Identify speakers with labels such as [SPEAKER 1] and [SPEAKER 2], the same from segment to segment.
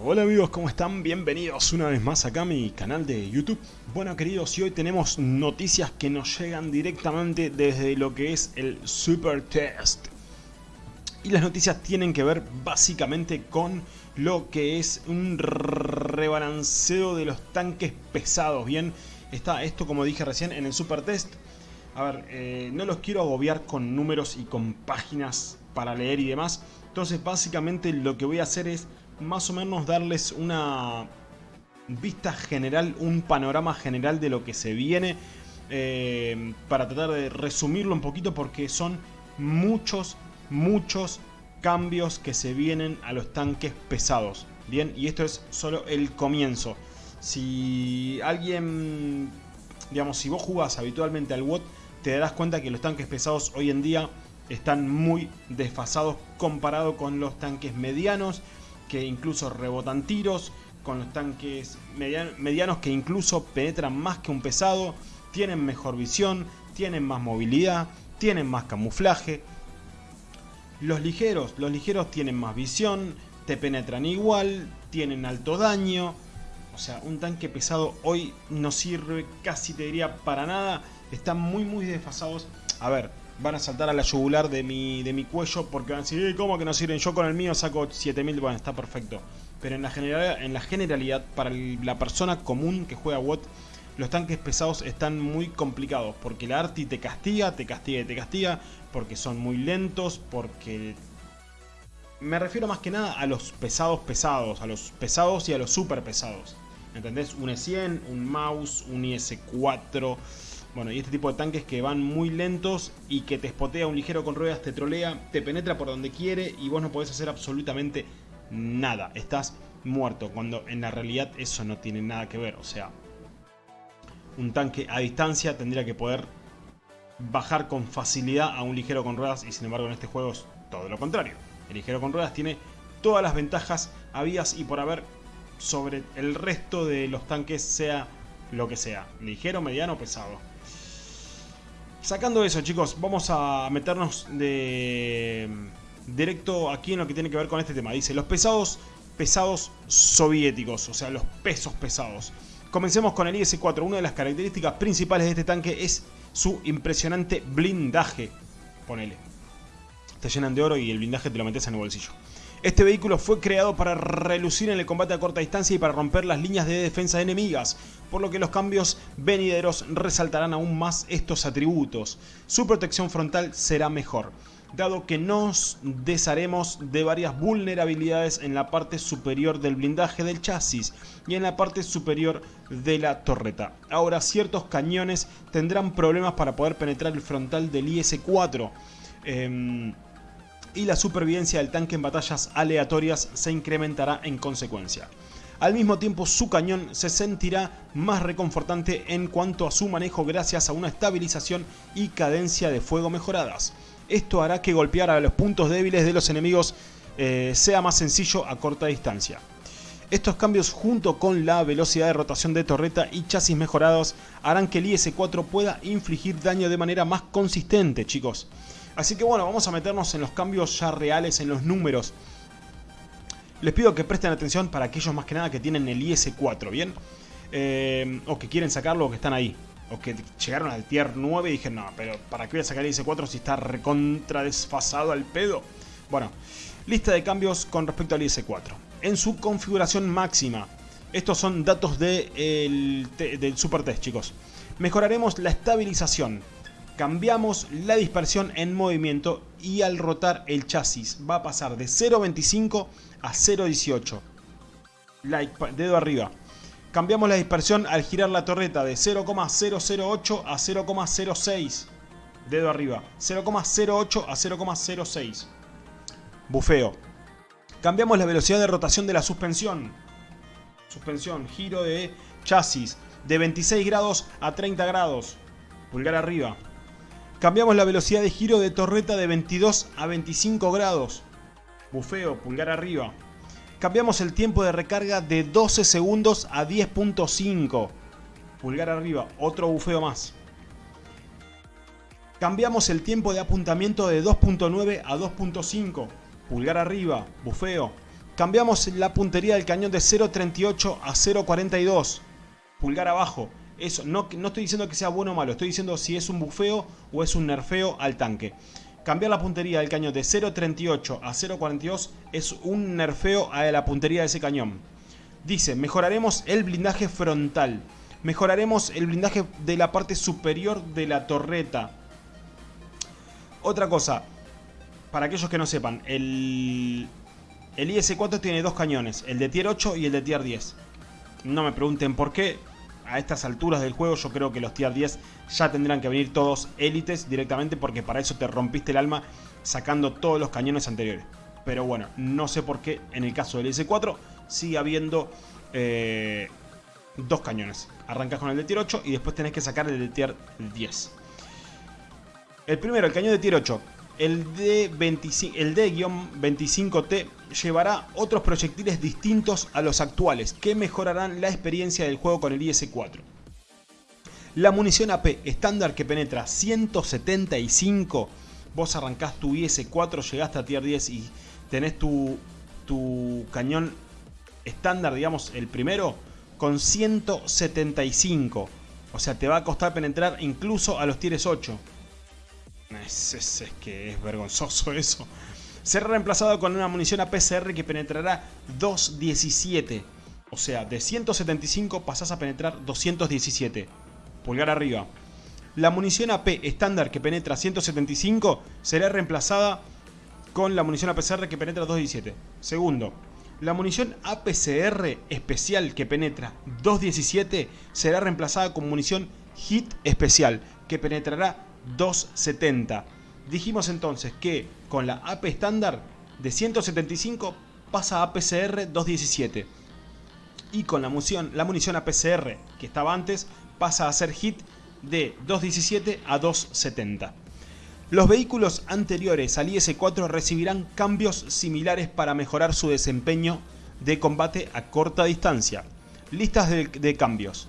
[SPEAKER 1] Hola amigos, ¿cómo están? Bienvenidos una vez más acá a mi canal de YouTube. Bueno queridos, y hoy tenemos noticias que nos llegan directamente desde lo que es el Super Test. Y las noticias tienen que ver básicamente con lo que es un rebalanceo de los tanques pesados. Bien, está esto como dije recién en el Super Test. A ver, eh, no los quiero agobiar con números y con páginas para leer y demás. Entonces básicamente lo que voy a hacer es más o menos darles una vista general, un panorama general de lo que se viene. Eh, para tratar de resumirlo un poquito porque son muchos, muchos cambios que se vienen a los tanques pesados. Bien, y esto es solo el comienzo. Si alguien, digamos, si vos jugás habitualmente al WOT, te darás cuenta que los tanques pesados hoy en día están muy desfasados comparado con los tanques medianos que incluso rebotan tiros, con los tanques medianos que incluso penetran más que un pesado, tienen mejor visión, tienen más movilidad, tienen más camuflaje. Los ligeros, los ligeros tienen más visión, te penetran igual, tienen alto daño. O sea, un tanque pesado hoy no sirve casi te diría para nada. Están muy muy desfasados. A ver, van a saltar a la yugular de mi, de mi cuello porque van a decir, ¿cómo que no sirven? Yo con el mío saco 7000, bueno, está perfecto. Pero en la, generalidad, en la generalidad, para la persona común que juega WOT, los tanques pesados están muy complicados. Porque la Arti te castiga, te castiga y te castiga. Porque son muy lentos, porque... Me refiero más que nada a los pesados pesados, a los pesados y a los super pesados. ¿Entendés? Un E100, un mouse, un IS-4 bueno, y este tipo de tanques que van muy lentos y que te spotea un ligero con ruedas, te trolea, te penetra por donde quiere y vos no podés hacer absolutamente nada. Estás muerto, cuando en la realidad eso no tiene nada que ver. O sea, un tanque a distancia tendría que poder bajar con facilidad a un ligero con ruedas y sin embargo en este juego es todo lo contrario. El ligero con ruedas tiene todas las ventajas habidas y por haber sobre el resto de los tanques sea lo que sea, ligero, mediano o pesado. Sacando eso, chicos, vamos a meternos de directo aquí en lo que tiene que ver con este tema. Dice, los pesados, pesados soviéticos, o sea, los pesos pesados. Comencemos con el IS-4. Una de las características principales de este tanque es su impresionante blindaje. Ponele. Te llenan de oro y el blindaje te lo metes en el bolsillo. Este vehículo fue creado para relucir en el combate a corta distancia y para romper las líneas de defensa enemigas, por lo que los cambios venideros resaltarán aún más estos atributos. Su protección frontal será mejor, dado que nos desharemos de varias vulnerabilidades en la parte superior del blindaje del chasis y en la parte superior de la torreta. Ahora ciertos cañones tendrán problemas para poder penetrar el frontal del IS-4 y la supervivencia del tanque en batallas aleatorias se incrementará en consecuencia. Al mismo tiempo su cañón se sentirá más reconfortante en cuanto a su manejo gracias a una estabilización y cadencia de fuego mejoradas. Esto hará que golpear a los puntos débiles de los enemigos eh, sea más sencillo a corta distancia. Estos cambios junto con la velocidad de rotación de torreta y chasis mejorados harán que el IS-4 pueda infligir daño de manera más consistente chicos. Así que bueno, vamos a meternos en los cambios ya reales, en los números. Les pido que presten atención para aquellos más que nada que tienen el IS-4, ¿bien? Eh, o que quieren sacarlo o que están ahí. O que llegaron al tier 9 y dije, no, pero ¿para qué voy a sacar el IS-4 si está recontra desfasado al pedo? Bueno, lista de cambios con respecto al IS-4. En su configuración máxima, estos son datos de del Super Test, chicos. Mejoraremos la estabilización, cambiamos la dispersión en movimiento y al rotar el chasis va a pasar de 0.25 a 0.18. Like, dedo arriba. Cambiamos la dispersión al girar la torreta de 0,008 a 0,06. Dedo arriba. 0,08 a 0,06. Bufeo. Cambiamos la velocidad de rotación de la suspensión. Suspensión, giro de chasis de 26 grados a 30 grados. Pulgar arriba. Cambiamos la velocidad de giro de torreta de 22 a 25 grados. Bufeo, pulgar arriba. Cambiamos el tiempo de recarga de 12 segundos a 10.5. Pulgar arriba, otro bufeo más. Cambiamos el tiempo de apuntamiento de 2.9 a 2.5. Pulgar arriba, bufeo. Cambiamos la puntería del cañón de 0.38 a 0.42. Pulgar abajo. Eso, no, no estoy diciendo que sea bueno o malo, estoy diciendo si es un bufeo o es un nerfeo al tanque. Cambiar la puntería del cañón de 0.38 a 0.42 es un nerfeo a la puntería de ese cañón. Dice, mejoraremos el blindaje frontal. Mejoraremos el blindaje de la parte superior de la torreta. Otra cosa, para aquellos que no sepan, el, el IS-4 tiene dos cañones, el de tier 8 y el de tier 10. No me pregunten por qué, a estas alturas del juego yo creo que los tier 10 ya tendrán que venir todos élites directamente porque para eso te rompiste el alma sacando todos los cañones anteriores. Pero bueno, no sé por qué en el caso del S4 sigue habiendo eh, dos cañones. Arrancas con el de tier 8 y después tenés que sacar el de tier 10. El primero, el cañón de tier 8. El D-25T llevará otros proyectiles distintos a los actuales que mejorarán la experiencia del juego con el IS-4. La munición AP estándar que penetra 175, vos arrancás tu IS-4, llegaste a tier 10 y tenés tu, tu cañón estándar, digamos, el primero, con 175. O sea, te va a costar penetrar incluso a los tieres 8. Es, que es vergonzoso eso será reemplazado con una munición APCR que penetrará 217. O sea, de 175 pasás a penetrar 217. Pulgar arriba. La munición AP estándar que penetra 175 será reemplazada con la munición APCR que penetra 217. Segundo, la munición APCR especial que penetra 217 será reemplazada con munición HIT especial que penetrará 270. Dijimos entonces que con la AP estándar de 175 pasa a APCR 217. Y con la munición, la munición APCR que estaba antes pasa a ser hit de 217 a 270. Los vehículos anteriores al IS-4 recibirán cambios similares para mejorar su desempeño de combate a corta distancia. Listas de, de cambios.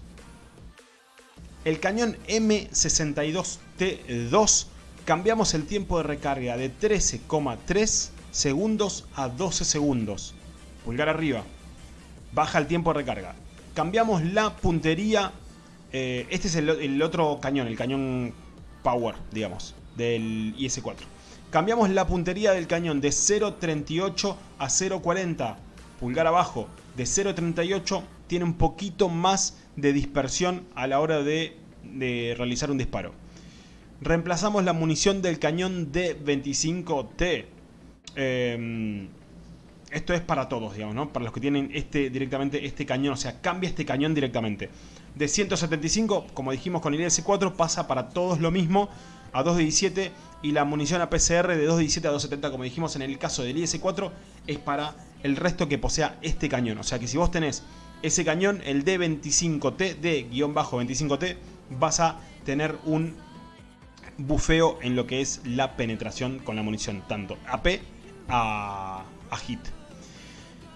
[SPEAKER 1] El cañón M62T2 cambiamos el tiempo de recarga de 13,3 segundos a 12 segundos. Pulgar arriba. Baja el tiempo de recarga. Cambiamos la puntería. Eh, este es el, otro cañón, el cañón Power, digamos, del IS-4. Cambiamos la puntería del cañón de 0.38 a 0.40. Pulgar abajo. De 0.38 tiene un poquito más de dispersión a la hora de realizar un disparo. Reemplazamos la munición del cañón D25T. Em, esto es para todos, digamos, ¿no? Para los que tienen este directamente este cañón, o sea, cambia este cañón directamente. De 175, como dijimos con el IS-4, pasa para todos lo mismo a 217 y la munición APCR de 217 a 270, como dijimos en el caso del IS-4, es para el resto que posea este cañón. O sea que si vos tenés ese cañón, el D25T, D-25T, vas a tener un bufeo en lo que es la penetración con la munición, tanto AP a, hit.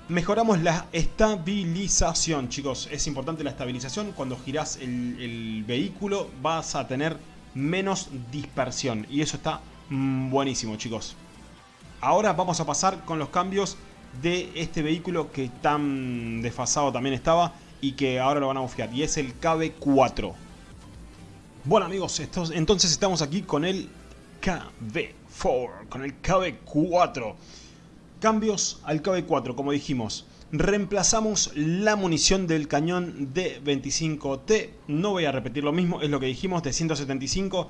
[SPEAKER 1] Mejoramos la estabilización, chicos. Es importante la estabilización. Cuando girás el, vehículo vas a tener menos dispersión. Y eso está buenísimo, chicos. Ahora vamos a pasar con los cambios de este vehículo que tan desfasado también estaba y que ahora lo van a bufear. Y es el KB4. Bueno amigos, entonces estamos aquí con el KB4, con el KB4. Cambios al KB4, como dijimos. Reemplazamos la munición del cañón de 25T. No voy a repetir lo mismo, es lo que dijimos, de 175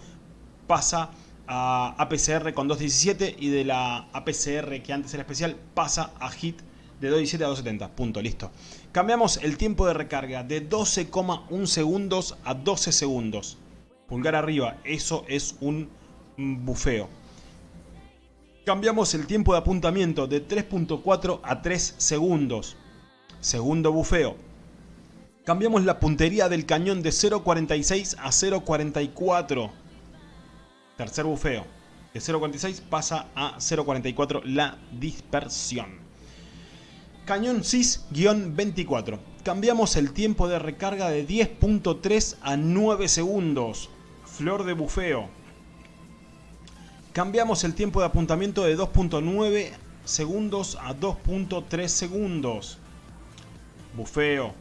[SPEAKER 1] pasa a APCR con 217 y de la APCR que antes era especial pasa a HIT de 217 a 270. Punto, listo. Cambiamos el tiempo de recarga de 12,1 segundos a 12 segundos. Pulgar arriba, eso es un bufeo. Cambiamos el tiempo de apuntamiento de 3.4 a 3 segundos. Segundo bufeo. Cambiamos la puntería del cañón de 0.46 a 0.44. Tercer bufeo. De 0.46 pasa a 0.44 la dispersión. Cañón CIS-24. Cambiamos el tiempo de recarga de 10.3 a 9 segundos. Flor de bufeo. Cambiamos el tiempo de apuntamiento de 2.9 segundos a 2.3 segundos. Bufeo.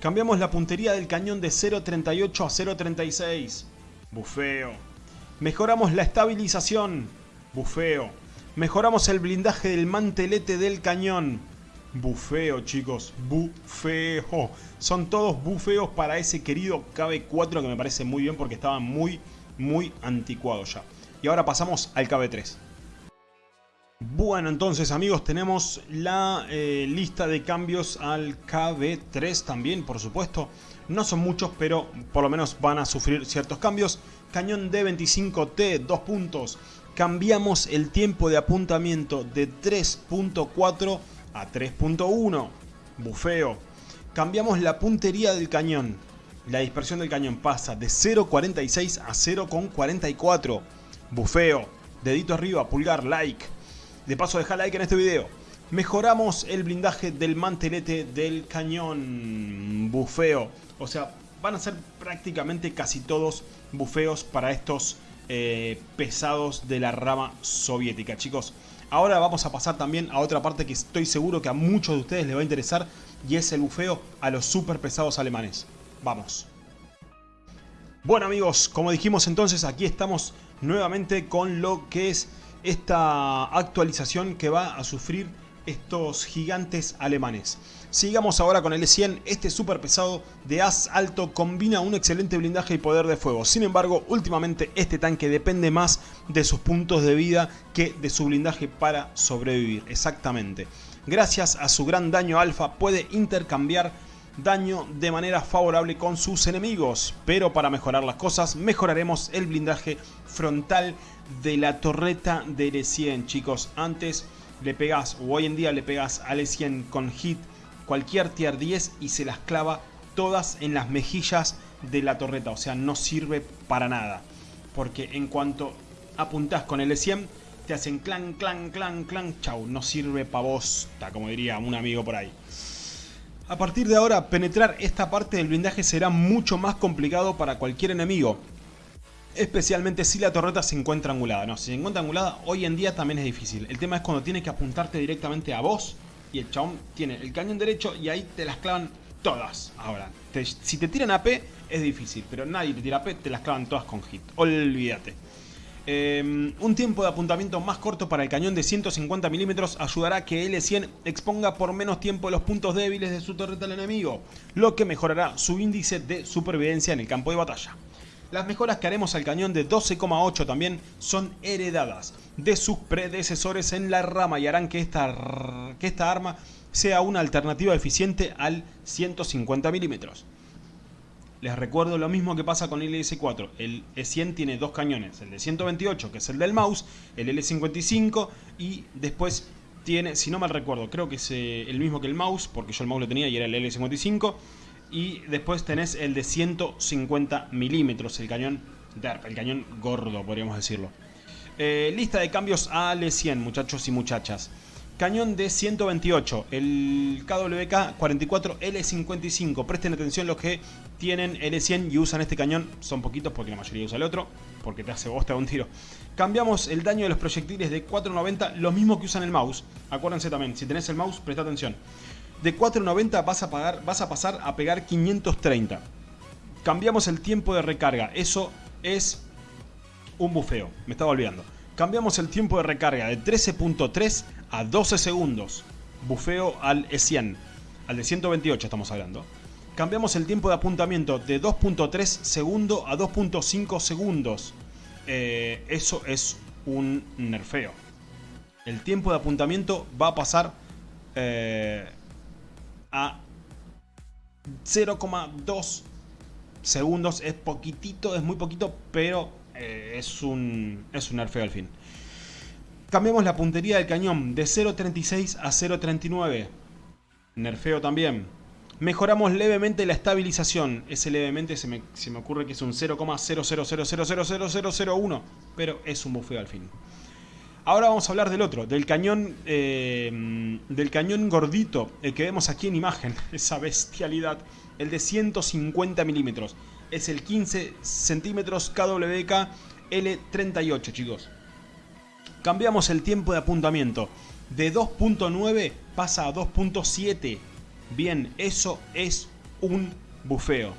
[SPEAKER 1] Cambiamos la puntería del cañón de 0.38 a 0.36. Bufeo. Mejoramos la estabilización. Bufeo. Mejoramos el blindaje del mantelete del cañón. Bufeo, chicos. Bufeo. Son todos bufeos para ese querido KB4 que me parece muy bien porque estaba muy, muy anticuado ya. Y ahora pasamos al KB3. Bueno, entonces amigos, tenemos la eh, lista de cambios al KB3 también, por supuesto. No son muchos, pero por lo menos van a sufrir ciertos cambios. Cañón D25T, 2 puntos. Cambiamos el tiempo de apuntamiento de 3.4 a 3.1. Bufeo. Cambiamos la puntería del cañón. La dispersión del cañón pasa de 0.46 a 0.44. Bufeo. Dedito arriba, pulgar, like. De paso deja like en este video. Mejoramos el blindaje del mantelete del cañón. Bufeo. O sea, van a ser prácticamente casi todos bufeos para estos eh, pesados de la rama soviética, chicos. Ahora vamos a pasar también a otra parte que estoy seguro que a muchos de ustedes les va a interesar y es el bufeo a los super pesados alemanes. Vamos. Bueno amigos, como dijimos entonces, aquí estamos nuevamente con lo que es esta actualización que va a sufrir estos gigantes alemanes. Sigamos ahora con el E100, este super pesado de as alto combina un excelente blindaje y poder de fuego. Sin embargo, últimamente este tanque depende más de sus puntos de vida que de su blindaje para sobrevivir. Exactamente. Gracias a su gran daño alfa puede intercambiar daño de manera favorable con sus enemigos. Pero para mejorar las cosas, mejoraremos el blindaje frontal de la torreta del E100, chicos. Antes le pegas, o hoy en día le pegas al E100 con hit cualquier tier 10 y se las clava todas en las mejillas de la torreta. O sea, no sirve para nada. Porque en cuanto apuntás con el E100, te hacen clan, clan, clan, clan, chau. No sirve pa' bosta, como diría un amigo por ahí. A partir de ahora, penetrar esta parte del blindaje será mucho más complicado para cualquier enemigo. Especialmente si la torreta se encuentra angulada. No, si se encuentra angulada, hoy en día también es difícil. El tema es cuando tienes que apuntarte directamente a vos y el chabón tiene el cañón derecho y ahí te las clavan todas. Ahora, si te tiran AP es difícil, pero nadie te tira AP, te las clavan todas con hit. Olvídate. Em, un tiempo de apuntamiento más corto para el cañón de 150 milímetros ayudará a que L100 exponga por menos tiempo los puntos débiles de su torreta al enemigo, lo que mejorará su índice de supervivencia en el campo de batalla. Las mejoras que haremos al cañón de 12,8 también son heredadas de sus predecesores en la rama y harán que esta, que esta arma sea una alternativa eficiente al 150 milímetros. Les recuerdo lo mismo que pasa con el LS4. El E100 tiene dos cañones, el de 128 que es el del mouse, el L55 y después tiene, si no mal recuerdo, creo que es eh, el mismo que el mouse, porque yo el mouse lo tenía y era el L55 y después tenés el de 150 milímetros, el cañón DERP, el cañón gordo, podríamos decirlo. Eh, lista de cambios a L100, muchachos y muchachas. Cañón de 128, el KWK 44 L55. Presten atención los que tienen L100 y usan este cañón. Son poquitos porque la mayoría usa el otro, porque te hace bosta un tiro. Cambiamos el daño de los proyectiles de 490, lo mismo que usan el mouse. Acuérdense también, si tenés el mouse, presta atención de 4.90 vas a, pagar, vas a pasar a pegar 530. Cambiamos el tiempo de recarga. Eso es un bufeo. Me estaba olvidando. Cambiamos el tiempo de recarga de 13.3 a 12 segundos. Bufeo al E100. Al de 128 estamos hablando. Cambiamos el tiempo de apuntamiento de 2.3 segundos a 2.5 segundos. Eh, eso es un nerfeo. El tiempo de apuntamiento va a pasar... Eh, a 0,2 segundos. Es poquitito, es muy poquito, pero eh, es, un, es un nerfeo al fin. Cambiamos la puntería del cañón de 0.36 a 0.39. Nerfeo también. Mejoramos levemente la estabilización. Ese levemente se me, se me ocurre que es un 0,000000001. Pero es un bufeo al fin. Ahora vamos a hablar del otro, del cañón, eh, del cañón gordito, el que vemos aquí en imagen, esa bestialidad, el de 150 milímetros. Es el 15 centímetros KWK L38, chicos. Cambiamos el tiempo de apuntamiento De 2.9 pasa a 2.7. Bien, eso es un bufeo.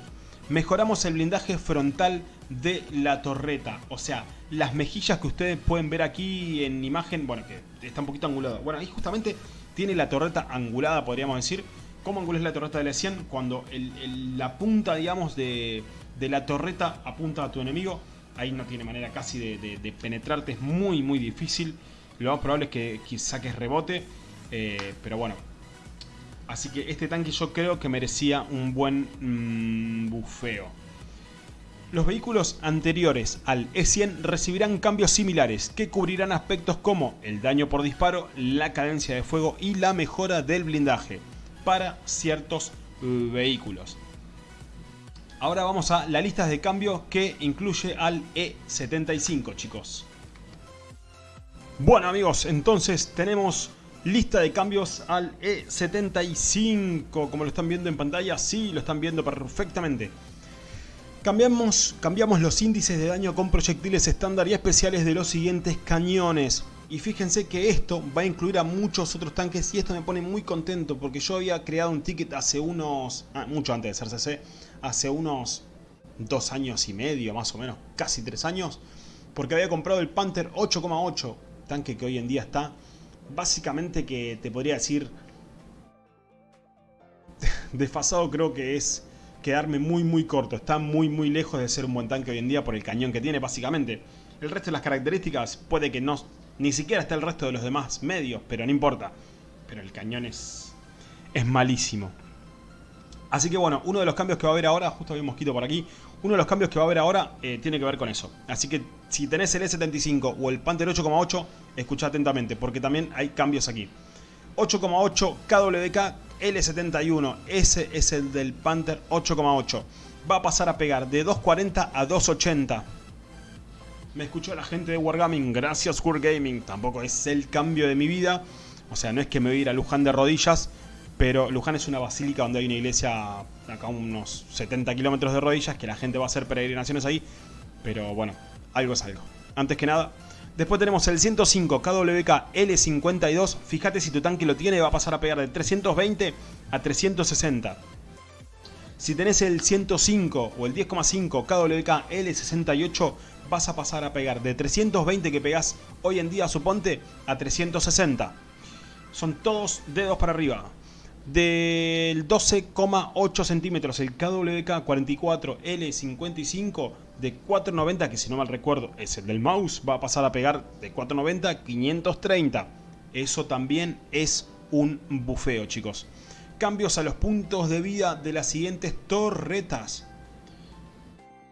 [SPEAKER 1] Mejoramos el blindaje frontal de la torreta. O sea, las mejillas que ustedes pueden ver aquí en imagen, bueno, que está un poquito angulado. Bueno, ahí justamente tiene la torreta angulada, podríamos decir. ¿Cómo angula la torreta de la 100? Cuando la punta, digamos, de, la torreta apunta a tu enemigo. Ahí no tiene manera casi de, penetrarte, es muy, muy difícil. Lo más probable es que, saques rebote. Eh, pero bueno, Así que este tanque yo creo que merecía un buen mm, bufeo. Los vehículos anteriores al E100 recibirán cambios similares que cubrirán aspectos como el daño por disparo, la cadencia de fuego y la mejora del blindaje para ciertos vehículos. Ahora vamos a la lista de cambios que incluye al E75 chicos. Bueno amigos, entonces tenemos lista de cambios al E75, como lo están viendo en pantalla, sí, lo están viendo perfectamente. Cambiamos, cambiamos los índices de daño con proyectiles estándar y especiales de los siguientes cañones. Y fíjense que esto va a incluir a muchos otros tanques y esto me pone muy contento porque yo había creado un ticket hace unos... Ah, mucho antes de ser CC, hace unos dos años y medio más o menos, casi tres años. Porque había comprado el Panther 8,8, tanque que hoy en día está básicamente que te podría decir... Desfasado creo que es quedarme muy muy corto. Está muy muy lejos de ser un buen tanque hoy en día por el cañón que tiene básicamente. El resto de las características puede que no... Ni siquiera esté el resto de los demás medios, pero no importa. Pero el cañón es... Es malísimo. Así que bueno, uno de los cambios que va a haber ahora, justo había un mosquito por aquí, uno de los cambios que va a haber ahora eh, tiene que ver con eso. Así que si tenés el E75 o el Panther 8,8, escucha atentamente, porque también hay cambios aquí. 8,8 KWK L71, ese es el del Panther 8,8. Va a pasar a pegar de 240 a 280. Me escuchó la gente de Wargaming, gracias Wargaming, tampoco es el cambio de mi vida. O sea, no es que me voy a ir a Luján de rodillas, pero Luján es una basílica donde hay una iglesia acá unos 70 kilómetros de rodillas, que la gente va a hacer peregrinaciones ahí. Pero bueno, algo es algo. Antes que nada, después tenemos el 105 KWK L52. Fíjate si tu tanque lo tiene, va a pasar a pegar de 320 a 360. Si tenés el 105 o el 10,5 KWK L68, vas a pasar a pegar de 320 que pegás hoy en día, suponte, a 360. Son todos dedos para arriba del 12,8 centímetros el KWK 44 L55 de 490 que si no mal recuerdo es el del mouse va a pasar a pegar de 490 a 530 eso también es un bufeo chicos. Cambios a los puntos de vida de las siguientes torretas.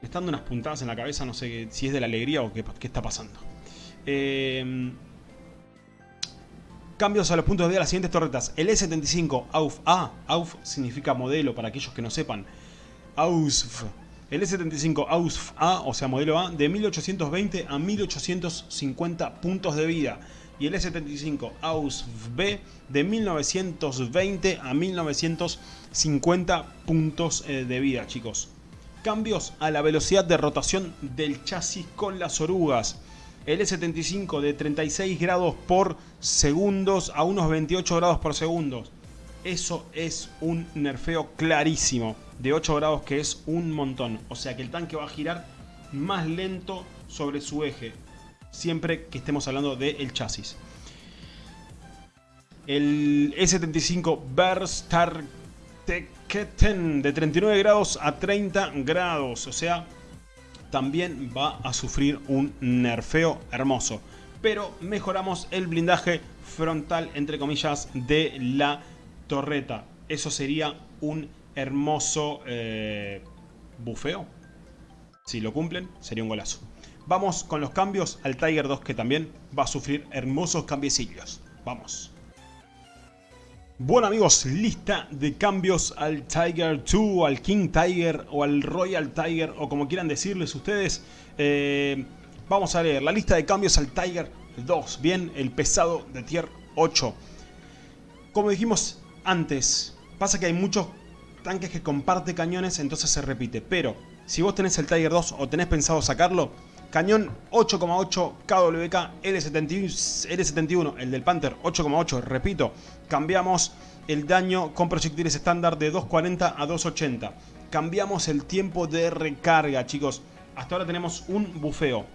[SPEAKER 1] Me están dando unas puntadas en la cabeza no sé si es de la alegría o qué, qué está pasando. Eh, Cambios a los puntos de vida de las siguientes torretas. El E75 AUF A. AUF significa modelo para aquellos que no sepan. AUSF. El E75 AUSF A, o sea modelo A, de 1820 a 1850 puntos de vida. Y el E75 AUSF B de 1920 a 1950 puntos eh, de vida, chicos. Cambios a la velocidad de rotación del chasis con las orugas el E75 de 36 grados por segundos a unos 28 grados por segundo. Eso es un nerfeo clarísimo de 8 grados que es un montón. O sea que el tanque va a girar más lento sobre su eje. Siempre que estemos hablando del chasis. El E75 Verstar de 39 grados a 30 grados. O sea, también va a sufrir un nerfeo hermoso. Pero mejoramos el blindaje frontal, entre comillas, de la torreta. Eso sería un hermoso eh, bufeo. Si lo cumplen, sería un golazo. Vamos con los cambios al Tiger 2 que también va a sufrir hermosos cambiecillos. Vamos. Bueno amigos, lista de cambios al Tiger 2, al King Tiger o al Royal Tiger o como quieran decirles ustedes. Eh, vamos a leer la lista de cambios al Tiger 2, bien, el pesado de tier 8. Como dijimos antes, pasa que hay muchos tanques que comparte cañones, entonces se repite. Pero si vos tenés el Tiger 2 o tenés pensado sacarlo, Cañón 8,8 KWK L71, el del Panther 8,8, repito, cambiamos el daño con proyectiles estándar de 240 a 280. Cambiamos el tiempo de recarga, chicos. Hasta ahora tenemos un bufeo.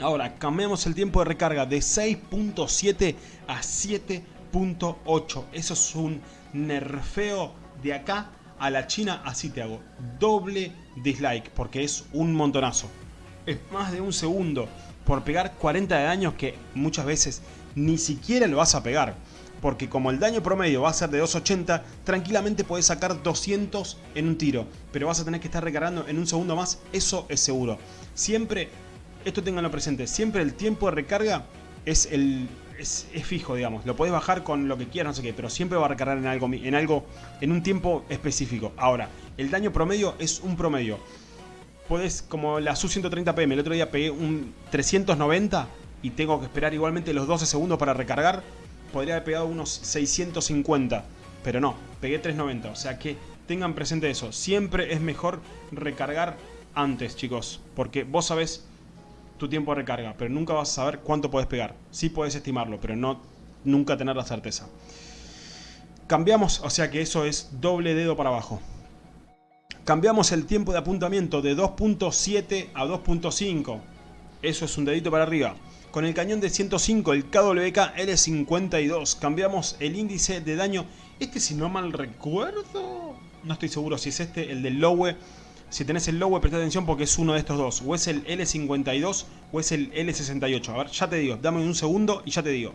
[SPEAKER 1] Ahora, cambiamos el tiempo de recarga de 6.7 a 7.8. Eso es un nerfeo de acá a la China. Así te hago. Doble dislike, porque es un montonazo es más de un segundo por pegar 40 de daño que muchas veces ni siquiera lo vas a pegar. Porque como el daño promedio va a ser de 280, tranquilamente puedes sacar 200 en un tiro. Pero vas a tener que estar recargando en un segundo más, eso es seguro. Siempre, esto tenganlo presente, siempre el tiempo de recarga es el es, fijo, digamos. Lo puedes bajar con lo que quieras, no sé qué, pero siempre va a recargar en algo, en algo, en un tiempo específico. Ahora, el daño promedio es un promedio puedes, como la Su-130 PM, el otro día pegué un 390 y tengo que esperar igualmente los 12 segundos para recargar, podría haber pegado unos 650, pero no, pegué 390, o sea que tengan presente eso, siempre es mejor recargar antes, chicos, porque vos sabés tu tiempo de recarga, pero nunca vas a saber cuánto puedes pegar. Sí puedes estimarlo, pero no nunca tener la certeza. Cambiamos, o sea que eso es doble dedo para abajo. Cambiamos el tiempo de apuntamiento de 2.7 a 2.5. Eso es un dedito para arriba. Con el cañón de 105, el KWK L52, cambiamos el índice de daño. Este, si no mal recuerdo, no estoy seguro si es este, el del Lowe. Si tenés el Lowe, presta atención porque es uno de estos dos. O es el L52 o es el L68. A ver, ya te digo, dame un segundo y ya te digo.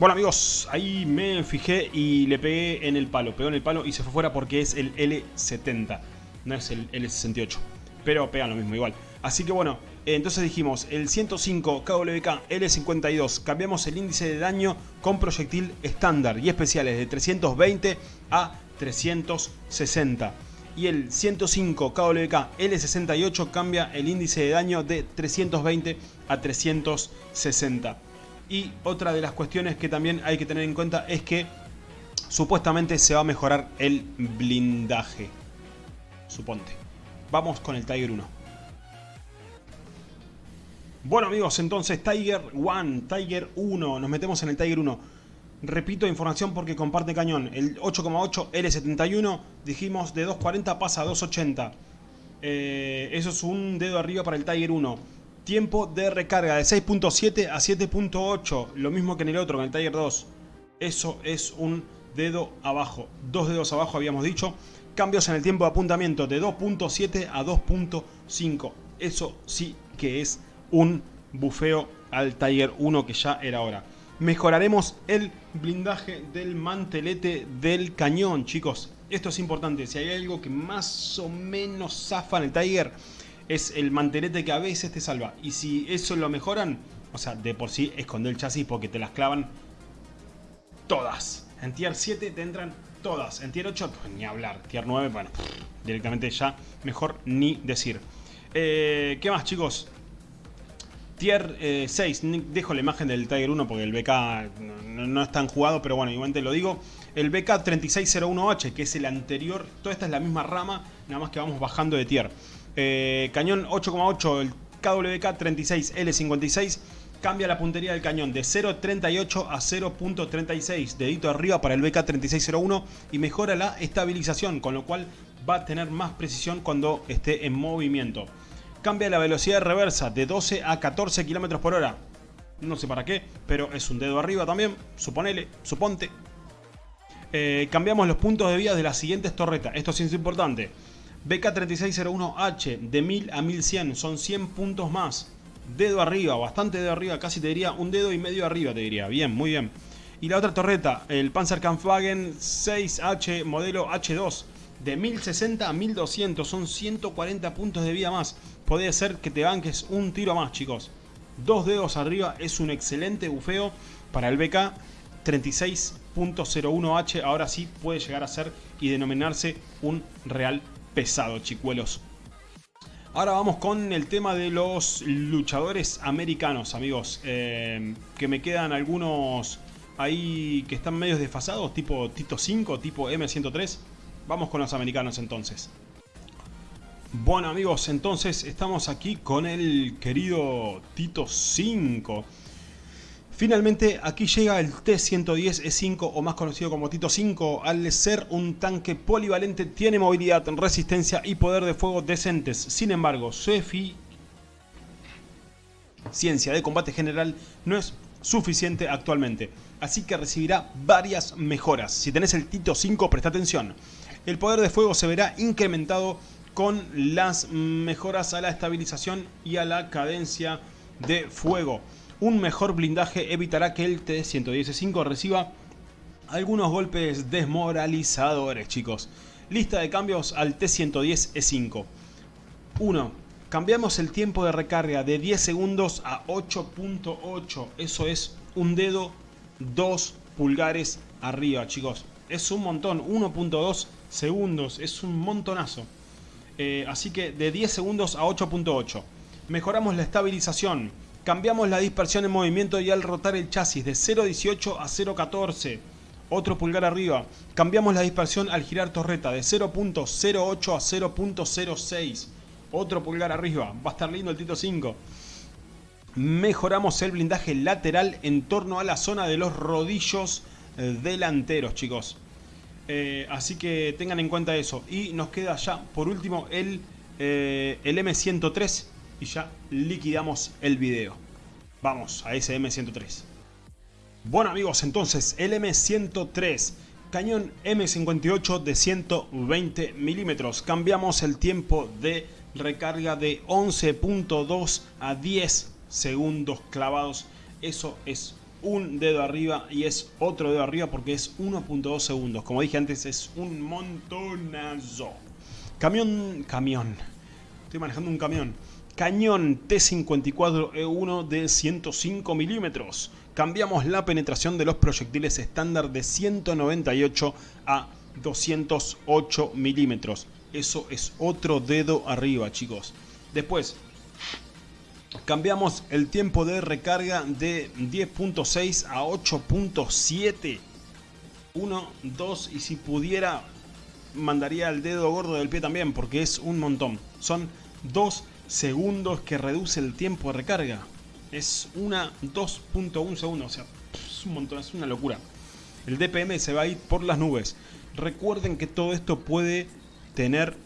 [SPEAKER 1] Bueno amigos, ahí me fijé y le pegué en el palo. Pegó en el palo y se fue fuera porque es el L70. No es el L68. Pero pegan lo mismo igual. Así que bueno, entonces dijimos el 105 KWK L52. Cambiamos el índice de daño con proyectil estándar y especiales de 320 a 360 y el 105 KWK L68 cambia el índice de daño de 320 a 360. Y otra de las cuestiones que también hay que tener en cuenta es que supuestamente se va a mejorar el blindaje. Suponte. Vamos con el Tiger 1. Bueno amigos, entonces Tiger 1, Tiger 1, nos metemos en el Tiger 1. Repito información porque comparte cañón. El 8,8 L71, dijimos de 240 pasa a 280. Eh, eso es un dedo arriba para el Tiger 1. Tiempo de recarga de 6.7 a 7.8, lo mismo que en el otro, en el Tiger 2. Eso es un dedo abajo, dos dedos abajo habíamos dicho. Cambios en el tiempo de apuntamiento de 2.7 a 2.5. Eso sí que es un bufeo al Tiger 1 que ya era hora. Mejoraremos el blindaje del mantelete del cañón, chicos. Esto es importante. Si hay algo que más o menos zafa en el Tiger es el mantelete que a veces te salva. Y si eso lo mejoran, o sea, de por sí esconde el chasis porque te las clavan todas. En tier 7 te entran todas. En tier 8, pues, ni hablar. Tier 9, bueno, directamente ya mejor ni decir. Eh, ¿Qué más, chicos? Tier 6, eh, dejo la imagen del Tiger 1 porque el BK no, no, es tan jugado, pero bueno, igualmente lo digo. El BK 3601H, que es el anterior, toda esta es la misma rama, nada más que vamos bajando de tier. Eh, cañón 8,8, el KWK 36L56 cambia la puntería del cañón de 0.38 a 0.36, dedito arriba para el BK3601 y mejora la estabilización, con lo cual va a tener más precisión cuando esté en movimiento. Cambia la velocidad de reversa de 12 a 14 km por hora. No sé para qué, pero es un dedo arriba también, suponele, suponte. Eh, cambiamos los puntos de vía de las siguientes torretas, esto sí es importante. BK3601H de 1000 a 1100, son 100 puntos más. Dedo arriba, bastante dedo arriba, casi te diría un dedo y medio arriba te diría. Bien, muy bien. Y la otra torreta, el Panzerkampfwagen 6H modelo H2 de 1060 a 1200, son 140 puntos de vida más. Puede ser que te banques un tiro más, chicos. Dos dedos arriba es un excelente bufeo para el BK 36.01H. Ahora sí puede llegar a ser y denominarse un real pesado, chicuelos. Ahora vamos con el tema de los luchadores americanos, amigos. Eh, que me quedan algunos ahí que están medios desfasados, tipo Tito 5, tipo M103. Vamos con los americanos entonces. Bueno amigos, entonces estamos aquí con el querido Tito 5. Finalmente aquí llega el T-110E5 o más conocido como Tito 5. Al ser un tanque polivalente tiene movilidad, resistencia y poder de fuego decentes. Sin embargo, su eficiencia de combate general no es suficiente actualmente. Así que recibirá varias mejoras. Si tenés el Tito 5 presta atención. El poder de fuego se verá incrementado con las mejoras a la estabilización y a la cadencia de fuego. Un mejor blindaje evitará que el T-115 reciba algunos golpes desmoralizadores, chicos. Lista de cambios al T-110E5. 1. Cambiamos el tiempo de recarga de 10 segundos a 8.8. Eso es un dedo 2 pulgares arriba, chicos. Es un montón. 1.2 segundos. Es un montonazo. Eh, así que de 10 segundos a 8.8. Mejoramos la estabilización. Cambiamos la dispersión en movimiento y al rotar el chasis de 0.18 a 0.14. Otro pulgar arriba. Cambiamos la dispersión al girar torreta de 0.08 a 0.06. Otro pulgar arriba. Va a estar lindo el Tito 5. Mejoramos el blindaje lateral en torno a la zona de los rodillos delanteros, chicos. Eh, así que tengan en cuenta eso. Y nos queda ya, por último, el, eh, el M103. Y ya liquidamos el video. Vamos a ese M103. Bueno amigos, entonces el M103. Cañón M58 de 120 milímetros. Cambiamos el tiempo de recarga de 11.2 a 10 segundos clavados. Eso es un dedo arriba y es otro dedo arriba porque es 1.2 segundos. Como dije antes, es un montonazo. Camión, camión. Estoy manejando un camión. Cañón T54E1 de 105 milímetros. Cambiamos la penetración de los proyectiles estándar de 198 a 208 milímetros. Eso es otro dedo arriba, chicos. Después, Cambiamos el tiempo de recarga de 10.6 a 8.7. 1, 2 y si pudiera mandaría el dedo gordo del pie también porque es un montón. Son 2 segundos que reduce el tiempo de recarga. Es una 2.1 segundos, o sea, es un montón, es una locura. El DPM se va a ir por las nubes. Recuerden que todo esto puede tener,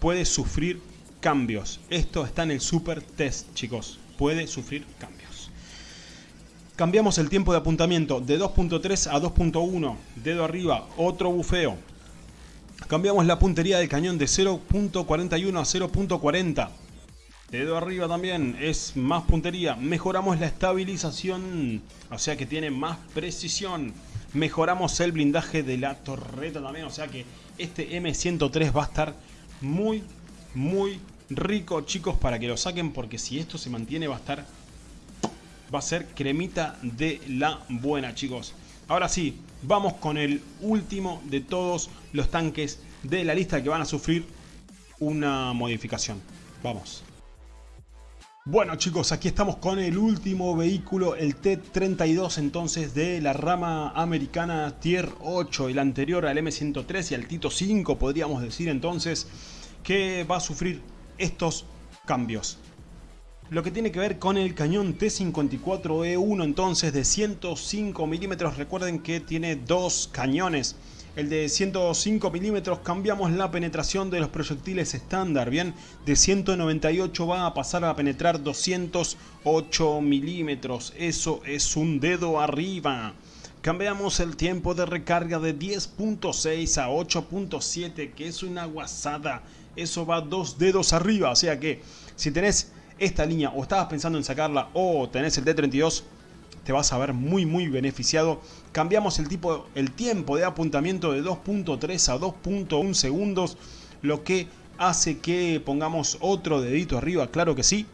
[SPEAKER 1] puede sufrir cambios. Esto está en el super test, chicos. Puede sufrir cambios. Cambiamos el tiempo de apuntamiento de 2.3 a 2.1. Dedo arriba, otro bufeo. Cambiamos la puntería del cañón de 0.41 a 0.40. Dedo arriba también, es más puntería. Mejoramos la estabilización, o sea que tiene más precisión. Mejoramos el blindaje de la torreta también, o sea que este M103 va a estar muy, muy rico, chicos, para que lo saquen, porque si esto se mantiene va a estar... Va a ser cremita de la buena, chicos. Ahora sí, vamos con el último de todos los tanques de la lista que van a sufrir una modificación. Vamos. Bueno chicos, aquí estamos con el último vehículo, el T-32 entonces de la rama americana Tier 8, el anterior al M103 y al Tito 5 podríamos decir entonces, que va a sufrir estos cambios. Lo que tiene que ver con el cañón T54E1 entonces de 105 milímetros, recuerden que tiene dos cañones. El de 105 milímetros cambiamos la penetración de los proyectiles estándar, bien, de 198 va a pasar a penetrar 208 milímetros, eso es un dedo arriba. Cambiamos el tiempo de recarga de 10.6 a 8.7, que es una guasada eso va dos dedos arriba. O sea que si tenés esta línea o estabas pensando en sacarla o tenés el D32, te vas a ver muy muy beneficiado. Cambiamos el, tipo, el tiempo de apuntamiento de 2.3 a 2.1 segundos, lo que hace que pongamos otro dedito arriba, claro que sí.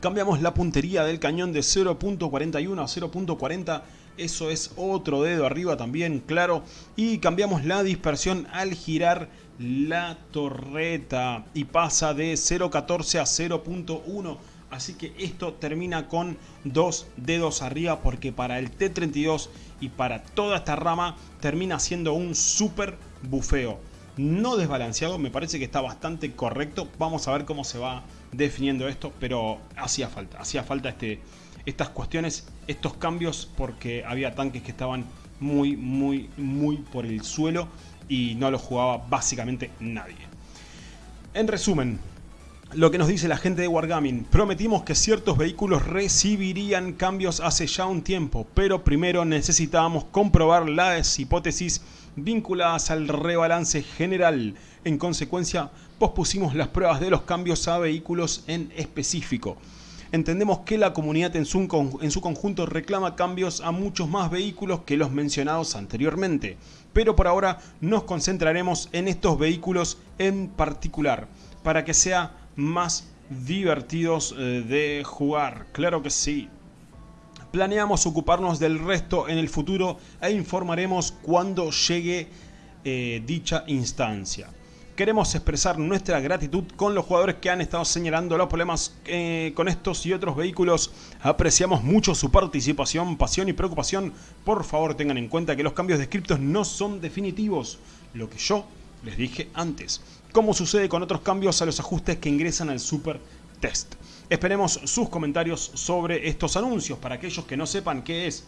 [SPEAKER 1] Cambiamos la puntería del cañón de 0.41 a 0.40 eso es otro dedo arriba también, claro. Y cambiamos la dispersión al girar la torreta y pasa de 0.14 a 0.1. Así que esto termina con dos dedos arriba porque para el T32 y para toda esta rama termina siendo un super bufeo. no desbalanceado, me parece que está bastante correcto. Vamos a ver cómo se va definiendo esto, pero hacía falta, hacía falta este, estas cuestiones, estos cambios, porque había tanques que estaban muy, muy, muy por el suelo y no lo jugaba básicamente nadie. En resumen, lo que nos dice la gente de Wargaming, prometimos que ciertos vehículos recibirían cambios hace ya un tiempo, pero primero necesitábamos comprobar las hipótesis vinculadas al rebalance general. En consecuencia, pospusimos las pruebas de los cambios a vehículos en específico. Entendemos que la comunidad en su, conjunto reclama cambios a muchos más vehículos que los mencionados anteriormente, pero por ahora nos concentraremos en estos vehículos en particular, para que sea más divertidos eh, de jugar. Claro que sí. Planeamos ocuparnos del resto en el futuro e informaremos cuando llegue eh, dicha instancia. Queremos expresar nuestra gratitud con los jugadores que han estado señalando los problemas eh, con estos y otros vehículos. Apreciamos mucho su participación, pasión y preocupación. Por favor tengan en cuenta que los cambios de scriptos no son definitivos. Lo que yo les dije antes. Como sucede con otros cambios a los ajustes que ingresan al Super Test. Esperemos sus comentarios sobre estos anuncios. Para aquellos que no sepan qué es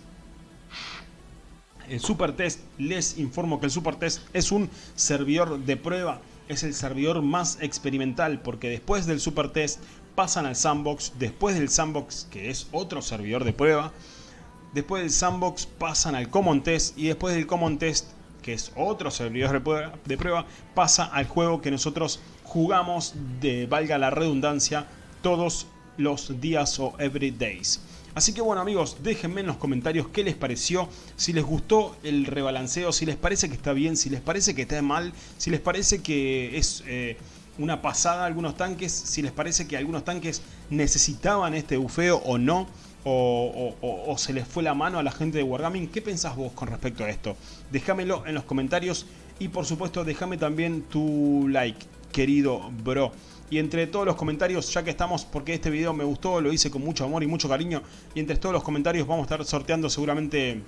[SPEAKER 1] el Super Test, les informo que el Super Test es un servidor de prueba. Es el servidor más experimental porque después del Super Test pasan al Sandbox. Después del Sandbox, que es otro servidor de prueba. Después del Sandbox pasan al Common Test y después del Common Test que es otro servidor de prueba, pasa al juego que nosotros jugamos, de valga la redundancia, todos los días o every days. Así que bueno amigos, déjenme en los comentarios qué les pareció, si les gustó el rebalanceo, si les parece que está bien, si les parece que está mal, si les parece que es eh, una pasada algunos tanques, si les parece que algunos tanques necesitaban este bufeo o no o, se les fue la mano a la gente de Wargaming. ¿Qué pensás vos con respecto a esto? Déjamelo en los comentarios y por supuesto déjame también tu like, querido bro. Y entre todos los comentarios, ya que estamos, porque este video me gustó, lo hice con mucho amor y mucho cariño, y entre todos los comentarios vamos a estar sorteando seguramente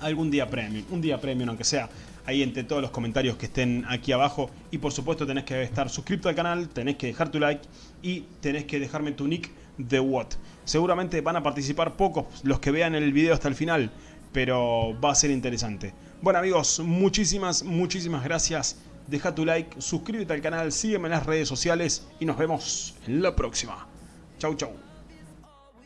[SPEAKER 1] algún día premium, un día premium aunque sea, ahí entre todos los comentarios que estén aquí abajo. Y por supuesto tenés que estar suscrito al canal, tenés que dejar tu like y tenés que dejarme tu nick de What. Seguramente van a participar pocos los que vean el video hasta el final, pero va a ser interesante. Bueno amigos, muchísimas, muchísimas gracias. Deja tu like, suscríbete al canal, sígueme en las redes sociales y nos vemos en la próxima. Chau, chau.